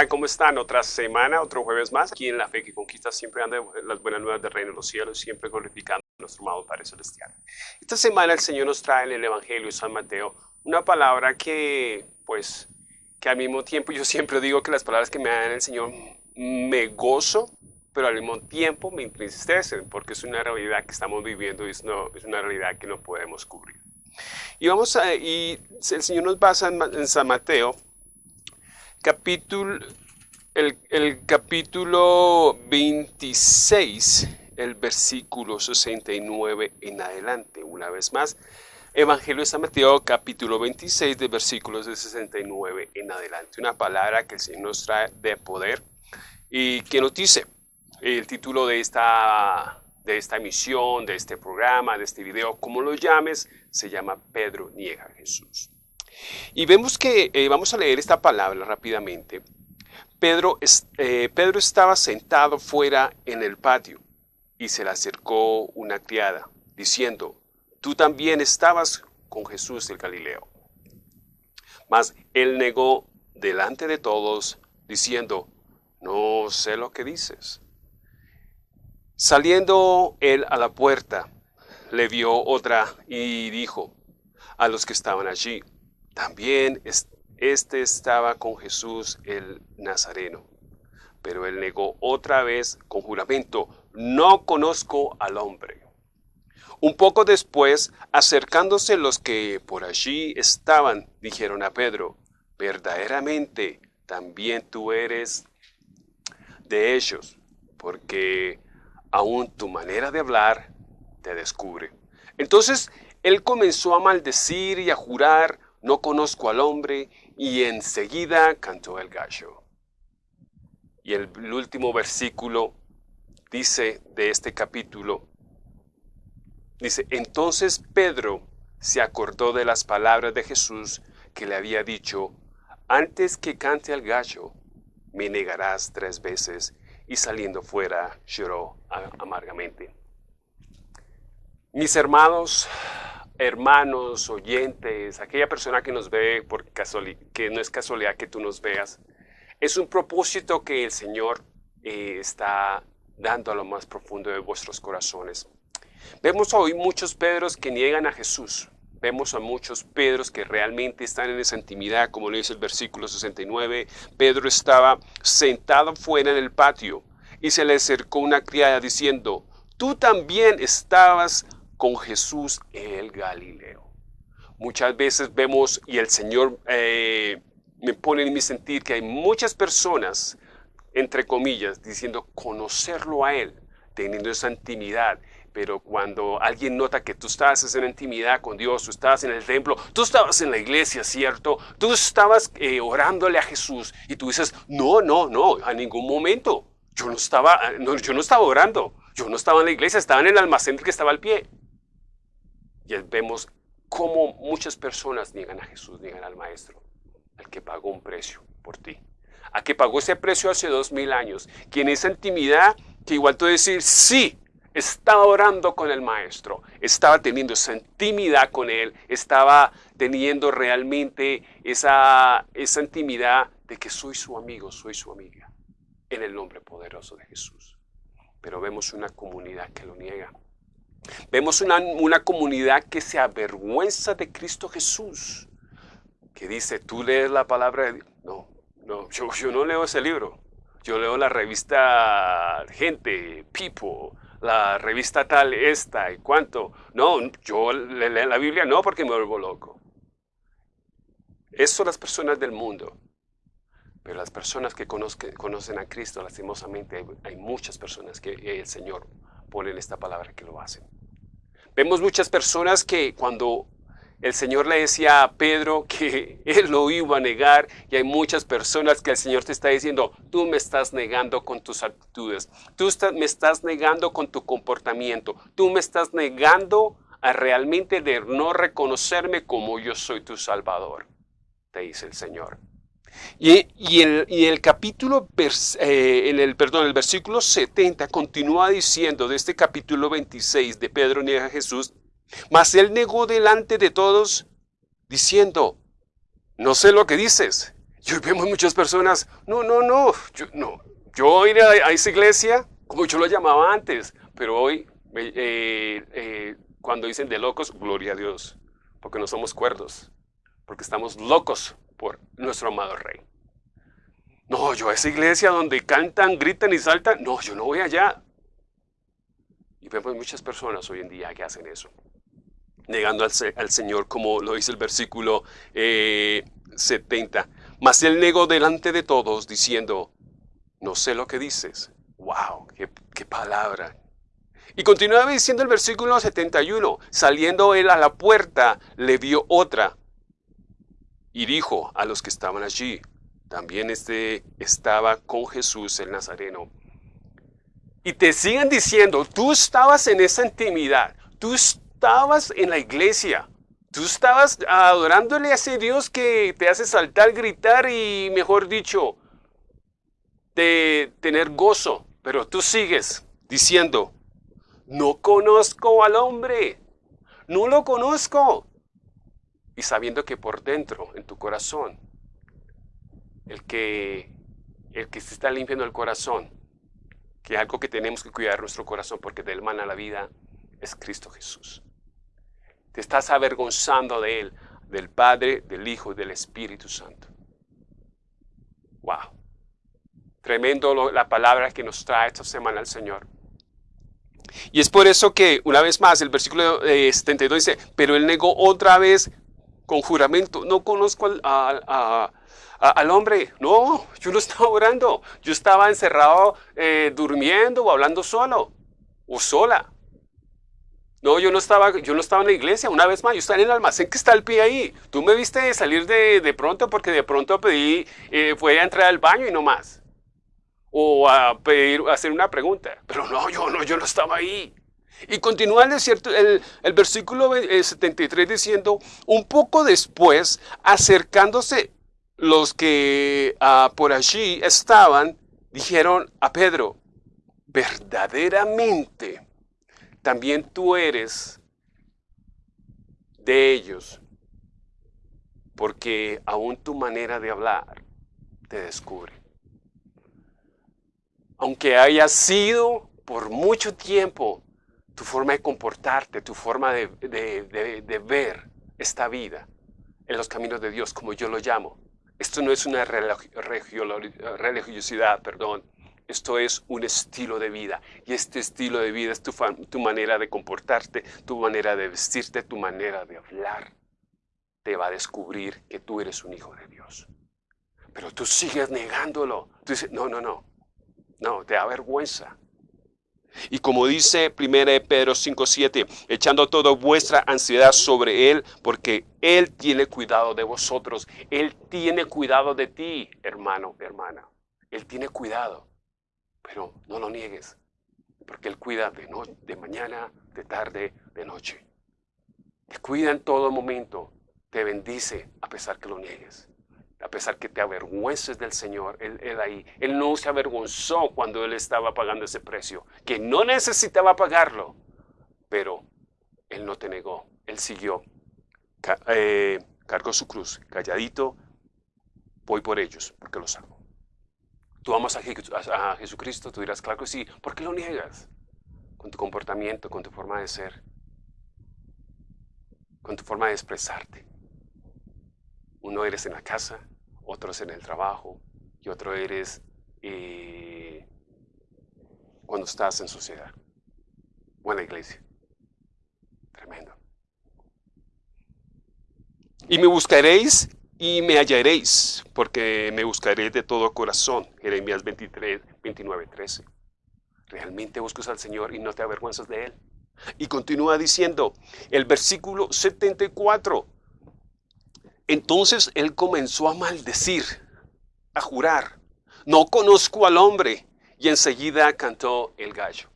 Hola, ¿cómo están? Otra semana, otro jueves más. Aquí en La Fe que Conquista siempre anda las buenas nuevas del reino de los cielos, siempre glorificando a nuestro amado Padre Celestial. Esta semana el Señor nos trae en el Evangelio de San Mateo una palabra que, pues, que al mismo tiempo yo siempre digo que las palabras que me dan el Señor me gozo, pero al mismo tiempo me entristecen, porque es una realidad que estamos viviendo y es, es una realidad que no podemos cubrir. Y, vamos a, y el Señor nos basa en San Mateo capítulo, el, capítulo 26, el versículo 69 en adelante. Una vez más, Evangelio de San Mateo, capítulo 26, de versículos de 69 en adelante. Una palabra que el Señor nos trae de poder y que nos dice el título de esta, de esta emisión, de este programa, de este video, como lo llames, se llama Pedro niega a Jesús. Y vemos que, eh, vamos a leer esta palabra rápidamente. Pedro, eh, Pedro estaba sentado fuera en el patio y se le acercó una criada, diciendo, tú también estabas con Jesús el Galileo. Mas él negó delante de todos, diciendo, no sé lo que dices. Saliendo él a la puerta, le vio otra y dijo a los que estaban allí, también este estaba con Jesús el Nazareno, pero él negó otra vez con juramento, no conozco al hombre. Un poco después, acercándose los que por allí estaban, dijeron a Pedro, verdaderamente también tú eres de ellos, porque aún tu manera de hablar te descubre. Entonces él comenzó a maldecir y a jurar, no conozco al hombre, y enseguida cantó el gallo. Y el, último versículo dice de este capítulo, dice, entonces Pedro se acordó de las palabras de Jesús que le había dicho, antes que cante el gallo, me negarás tres veces, y saliendo fuera lloró amargamente. Mis hermanos, hermanos, oyentes, aquella persona que nos ve por que no es casualidad que tú nos veas, es un propósito que el Señor eh, está dando a lo más profundo de vuestros corazones. Vemos hoy muchos Pedros que niegan a Jesús. Vemos a muchos Pedros que realmente están en esa intimidad, como le dice el versículo 69. Pedro estaba sentado fuera en el patio y se le acercó una criada diciendo, tú también estabas con Jesús el Galileo. Muchas veces vemos, y el Señor eh, me pone en mi sentir, que hay muchas personas, entre comillas, diciendo conocerlo a Él, teniendo esa intimidad. Pero cuando alguien nota que tú estás en intimidad con Dios, tú estabas en el templo, tú estabas en la iglesia, ¿cierto? Tú estabas eh, orándole a Jesús y tú dices, no, no, no, a ningún momento. Yo no estaba, yo no estaba orando, yo no estaba en la iglesia, estaba en el almacén que estaba al pie. Y vemos cómo muchas personas niegan a Jesús, niegan al Maestro, al que pagó un precio por ti, a que pagó ese precio hace dos mil años, quien esa intimidad que igual tú decir, sí, estaba orando con el Maestro, estaba teniendo esa intimidad con Él, estaba teniendo realmente esa, esa intimidad de que soy su amigo, soy su amiga, en el nombre poderoso de Jesús. Pero vemos una comunidad que lo niega. Vemos una, comunidad que se avergüenza de Cristo Jesús, que dice, tú lees la palabra de Dios. No, no, yo, yo no leo ese libro. Yo leo la revista Gente, People, la revista tal, esta y cuánto. No, yo leo la Biblia no porque me vuelvo loco. Eso son las personas del mundo. Pero las personas que conocen a Cristo, lastimosamente, hay muchas personas que el Señor ponen esta palabra que lo hacen. Vemos muchas personas que cuando el Señor le decía a Pedro que él lo iba a negar y hay muchas personas que el Señor te está diciendo, tú me estás negando con tus actitudes, tú me estás negando con tu comportamiento, tú me estás negando a realmente de no reconocerme como yo soy tu Salvador, te dice el Señor. Y, el, el, capítulo, eh, en el, perdón, el versículo 70 continúa diciendo de este capítulo 26 de Pedro niega a Jesús, mas él negó delante de todos diciendo, no sé lo que dices. Y hoy vemos muchas personas, no, no, no, yo, no, yo iré a, esa iglesia como yo lo llamaba antes, pero hoy, eh, eh, cuando dicen de locos, gloria a Dios, porque no somos cuerdos, porque estamos locos nuestro amado Rey. No, yo a esa iglesia donde cantan, gritan y saltan, no, yo no voy allá. Y vemos muchas personas hoy en día que hacen eso, negando al, Señor, como lo dice el versículo 70. Eh, Mas él negó delante de todos, diciendo, no sé lo que dices. ¡Wow! ¡Qué, qué palabra! Y continuaba diciendo el versículo 71, saliendo él a la puerta, le vio otra y dijo a los que estaban allí, también este estaba con Jesús el Nazareno. Y te siguen diciendo, tú estabas en esa intimidad, tú estabas en la iglesia, tú estabas adorándole a ese Dios que te hace saltar, gritar y, mejor dicho, de tener gozo. Pero tú sigues diciendo, no conozco al hombre, no lo conozco. Y sabiendo que por dentro, en tu corazón, el que, el que se está limpiando el corazón, que es algo que tenemos que cuidar nuestro corazón porque del man a la vida es Cristo Jesús. Te estás avergonzando de Él, del Padre, del Hijo del Espíritu Santo. Wow. Tremendo la palabra que nos trae esta semana el Señor. Y es por eso que, una vez más, el versículo 72 dice, pero Él negó otra vez con juramento, no conozco a, al hombre, no, yo no estaba orando, yo estaba encerrado eh, durmiendo o hablando solo o sola. No, yo no, estaba, yo no estaba en la iglesia, una vez más, yo estaba en el almacén que está el pie ahí. Tú me viste salir de, de pronto porque de pronto pedí, eh, fue a entrar al baño y no más. O a pedir, a hacer una pregunta. Pero no, yo no, yo no estaba ahí. Y continúa el, desierto, el, el versículo 73 eh, diciendo, un poco después, acercándose los que ah, por allí estaban dijeron a Pedro, verdaderamente también tú eres de ellos, porque aún tu manera de hablar te descubre. Aunque haya sido por mucho tiempo tu forma de comportarte, tu forma de, de ver esta vida en los caminos de Dios, como yo lo llamo, esto no es una religiosidad, perdón. Esto es un estilo de vida. Y este estilo de vida es tu, tu manera de comportarte, tu manera de vestirte, tu manera de hablar. Te va a descubrir que tú eres un hijo de Dios. Pero tú sigues negándolo. Tú dices, no, no, no. No, te da vergüenza. Y como dice 1 Pedro 5:7, echando toda vuestra ansiedad sobre Él, porque Él tiene cuidado de vosotros. Él tiene cuidado de ti, hermano, hermana. Él tiene cuidado. Pero no lo niegues, porque Él cuida de, de mañana, de tarde, de noche. Te cuida en todo momento, te bendice a pesar que lo niegues a pesar que te avergüences del Señor, él, ahí, Él no se avergonzó cuando Él estaba pagando ese precio, que no necesitaba pagarlo, pero Él no te negó, Él siguió, eh, cargó su cruz, calladito, voy por ellos, porque los amo. Tú amas a, a Jesucristo, tú dirás, claro que sí, ¿por qué lo niegas? Con tu comportamiento, con tu forma de ser, con tu forma de expresarte. Uno eres en la casa, otro es en el trabajo y otro eres eh, cuando estás en sociedad o en la iglesia. Tremendo. Y me buscaréis y me hallaréis, porque me buscaré de todo corazón. Jeremías 23, 29, 13. Realmente buscas al Señor y no te avergüenzas de Él. Y continúa diciendo el versículo 74. Entonces él comenzó a maldecir, a jurar, no conozco al hombre. Y enseguida cantó el gallo.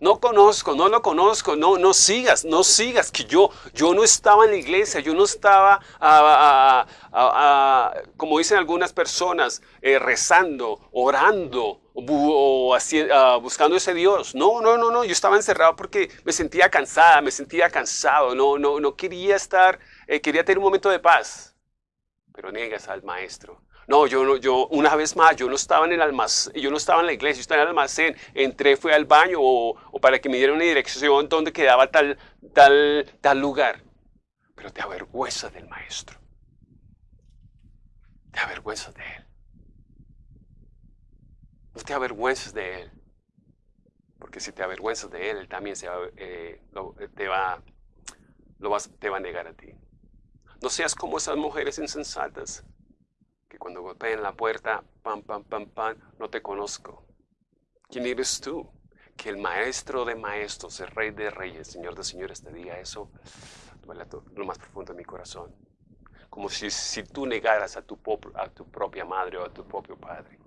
No conozco, no lo conozco, no, no sigas, no sigas, que yo, yo no estaba en la iglesia, yo no estaba, ah, ah, ah, como dicen algunas personas, eh, rezando, orando o buscando ese Dios. No, no, no, no, yo estaba encerrado porque me sentía cansada, me sentía cansado, no, no, no quería estar eh, quería tener un momento de paz. pero niegas al maestro. No, yo no, yo, una vez más, yo no estaba en el almacén, yo no estaba en la iglesia, yo estaba en el almacén, entré, fui al baño o, para que me dieran una dirección donde quedaba tal, tal, tal lugar. Pero te avergüenzas del maestro. Te avergüenzas de él. No te avergüences de él. Porque si te avergüenzas de él, él también eh, te, va, te va a negar a ti. No seas como esas mujeres insensatas que cuando golpeen la puerta, pam, pam, pam, pam, no te conozco. ¿Quién eres tú? Que el maestro de maestros, el rey de reyes, señor de señores, te diga eso, duele lo más profundo de mi corazón. Como si, si tú negaras a tu, a tu propia madre o a tu propio padre.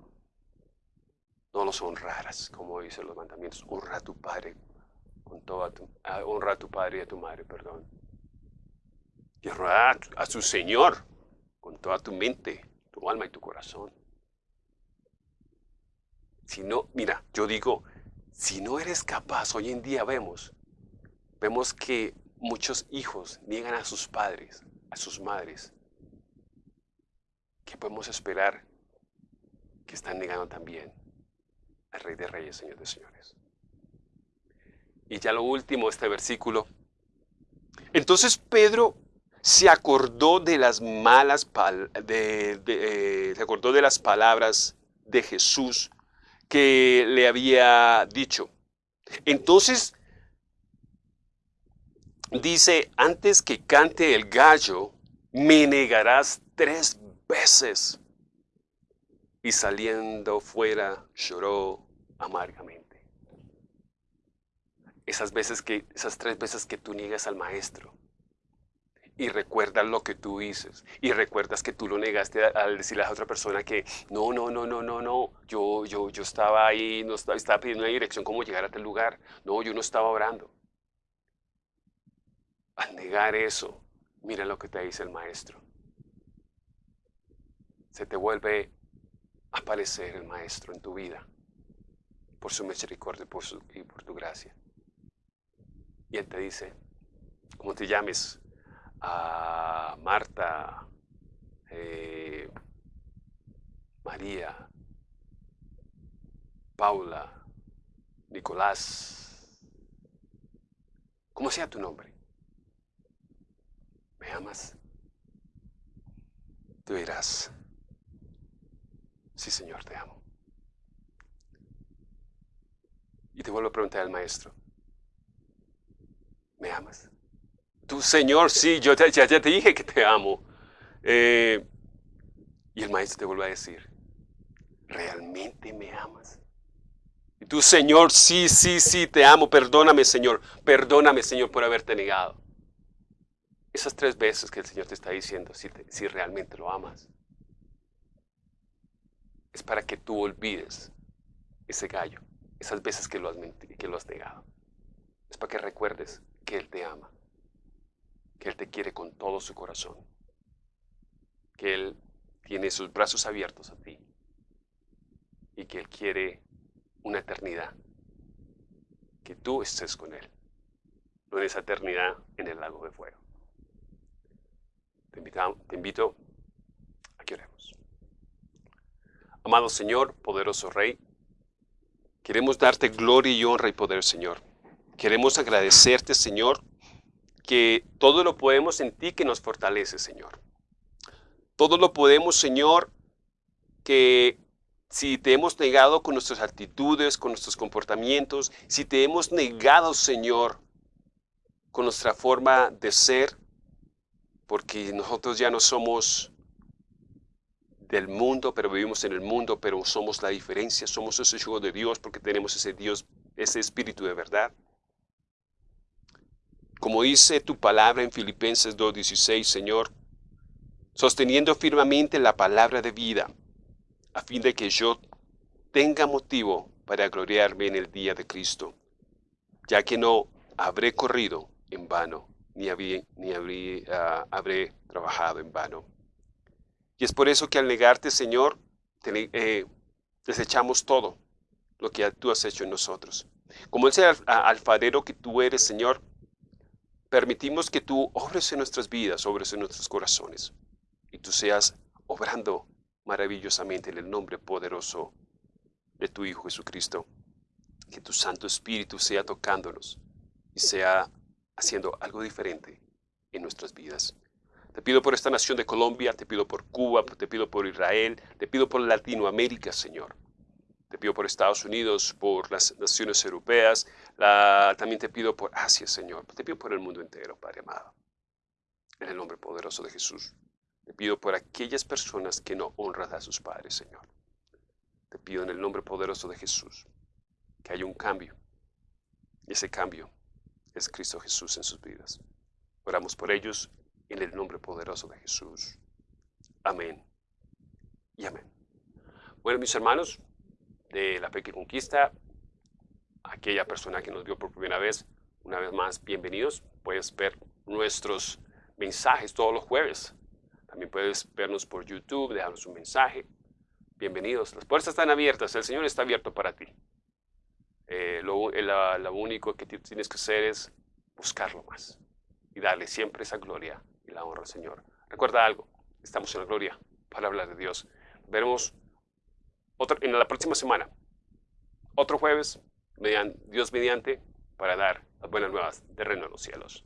No los honraras, como dicen los mandamientos. Honra a tu padre con toda tu, honra a tu padre y a tu madre, perdón. Y honra a su Señor con toda tu mente, tu alma y tu corazón. Si no, mira, yo digo, si no eres capaz, hoy en día vemos, vemos que muchos hijos niegan a sus padres, a sus madres. ¿Qué podemos esperar que están negando también al Rey de Reyes, Señor de Señores? Y ya lo último, este versículo. Entonces Pedro se acordó de las malas de, eh, se acordó de las palabras de Jesús que le había dicho. Entonces dice, antes que cante el gallo, me negarás tres veces. Y saliendo fuera lloró amargamente. Esas veces que, esas tres veces que tú niegas al maestro, y recuerdas lo que tú dices y recuerdas que tú lo negaste al decirle a otra persona que no, no, no, no, no, no, yo, yo, yo estaba ahí, no estaba, estaba pidiendo una dirección cómo llegar a tal lugar, no, yo no estaba orando. Al negar eso, mira lo que te dice el maestro. Se te vuelve a aparecer el maestro en tu vida por su misericordia y por tu gracia. Y él te dice, como te llames, a Marta, eh, María, Paula, Nicolás, como sea tu nombre. ¿Me amas? Tú dirás, sí Señor, te amo. Y te vuelvo a preguntar al maestro, ¿me amas? Tu Señor, sí, yo ya, te dije que te amo. Eh, y el maestro te vuelve a decir, ¿realmente me amas? Y tu Señor, sí, sí, sí, te amo, perdóname Señor, perdóname Señor por haberte negado. Esas tres veces que el Señor te está diciendo si, si realmente lo amas, es para que tú olvides ese gallo, esas veces que lo has, que lo has negado. Es para que recuerdes que Él te ama que Él te quiere con todo su corazón, que Él tiene sus brazos abiertos a ti y que Él quiere una eternidad, que tú estés con Él, no en esa eternidad en el lago de fuego. Te, te invito a que oremos. Amado Señor, poderoso Rey, queremos darte gloria y honra y poder, Señor. Queremos agradecerte, Señor, que todo lo podemos en ti que nos fortalece, Señor. Todo lo podemos, Señor, que si te hemos negado con nuestras actitudes, con nuestros comportamientos, si te hemos negado, Señor, con nuestra forma de ser, porque nosotros ya no somos del mundo, pero vivimos en el mundo, pero somos la diferencia, somos ese hijo de Dios porque tenemos ese Dios, ese espíritu de verdad. Como dice tu palabra en Filipenses 2.16, Señor, sosteniendo firmemente la palabra de vida, a fin de que yo tenga motivo para gloriarme en el día de Cristo, ya que no habré corrido en vano, ni, ni ah, habré, trabajado en vano. Y es por eso que al negarte, Señor, eh, desechamos todo lo que tú has hecho en nosotros. Como ese alfarero que tú eres, Señor, permitimos que tú obres en nuestras vidas, obres en nuestros corazones. y tú seas obrando maravillosamente en el nombre poderoso de tu Hijo Jesucristo. Que tu Santo Espíritu sea tocándonos y sea haciendo algo diferente en nuestras vidas. Te pido por esta nación de Colombia, te pido por Cuba, te pido por Israel, te pido por Latinoamérica, Señor. Te pido por Estados Unidos, por las naciones europeas, también te pido por Asia, Señor. Te pido por el mundo entero, Padre amado. En el nombre poderoso de Jesús. Te pido por aquellas personas que no honran a sus padres, Señor. Te pido en el nombre poderoso de Jesús que haya un cambio. Y ese cambio es Cristo Jesús en sus vidas. Oramos por ellos en el nombre poderoso de Jesús. Amén y amén. Bueno, mis hermanos de la Fe que Conquista, aquella persona que nos vio por primera vez, una vez más, bienvenidos. Puedes ver nuestros mensajes todos los jueves. También puedes vernos por YouTube, dejarnos un mensaje. Bienvenidos. Las puertas están abiertas. El Señor está abierto para ti. Eh, lo, lo único que tienes que hacer es buscarlo más y darle siempre esa gloria y la honra al Señor. Recuerda algo, estamos en la gloria para hablar de Dios. Veremos en la próxima semana, otro jueves, mediante, Dios mediante, para dar las buenas nuevas del reino de los cielos.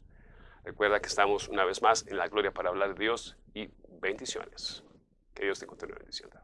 Recuerda que estamos una vez más en la gloria para hablar de Dios y bendiciones. Que Dios te continúe bendiciendo.